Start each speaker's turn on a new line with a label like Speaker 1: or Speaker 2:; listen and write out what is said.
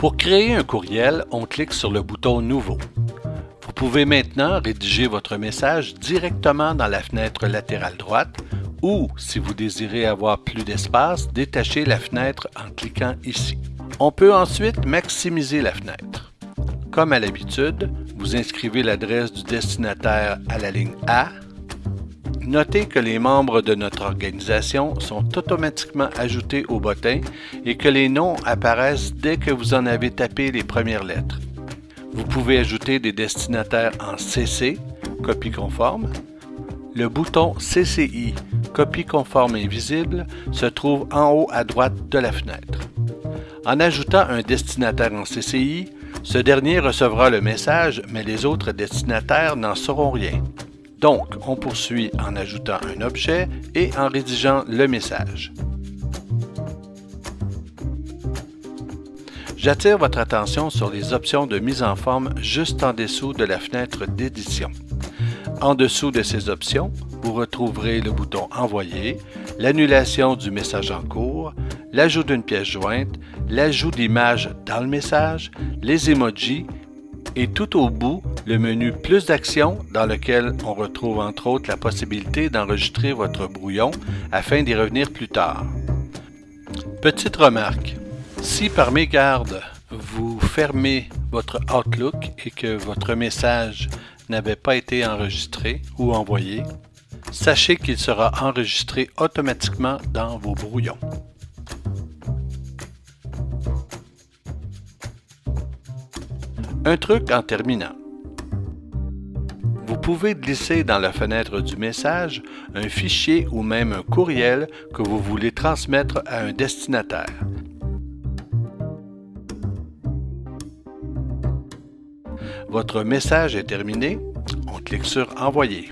Speaker 1: Pour créer un courriel, on clique sur le bouton Nouveau. Vous pouvez maintenant rédiger votre message directement dans la fenêtre latérale droite ou, si vous désirez avoir plus d'espace, détacher la fenêtre en cliquant ici. On peut ensuite maximiser la fenêtre. Comme à l'habitude, vous inscrivez l'adresse du destinataire à la ligne A. Notez que les membres de notre organisation sont automatiquement ajoutés au bottin et que les noms apparaissent dès que vous en avez tapé les premières lettres. Vous pouvez ajouter des destinataires en CC, copie conforme. Le bouton CCI, copie conforme invisible, se trouve en haut à droite de la fenêtre. En ajoutant un destinataire en CCI, ce dernier recevra le message, mais les autres destinataires n'en sauront rien. Donc, on poursuit en ajoutant un objet et en rédigeant le message. J'attire votre attention sur les options de mise en forme juste en dessous de la fenêtre d'édition. En dessous de ces options, vous retrouverez le bouton Envoyer, l'annulation du message en cours, l'ajout d'une pièce jointe, l'ajout d'images dans le message, les emojis et tout au bout, le menu Plus d'actions dans lequel on retrouve entre autres la possibilité d'enregistrer votre brouillon afin d'y revenir plus tard. Petite remarque, si par mégarde vous fermez votre Outlook et que votre message n'avait pas été enregistré ou envoyé, sachez qu'il sera enregistré automatiquement dans vos brouillons. Un truc en terminant. Vous pouvez glisser dans la fenêtre du message un fichier ou même un courriel que vous voulez transmettre à un destinataire. Votre message est terminé, on clique sur Envoyer.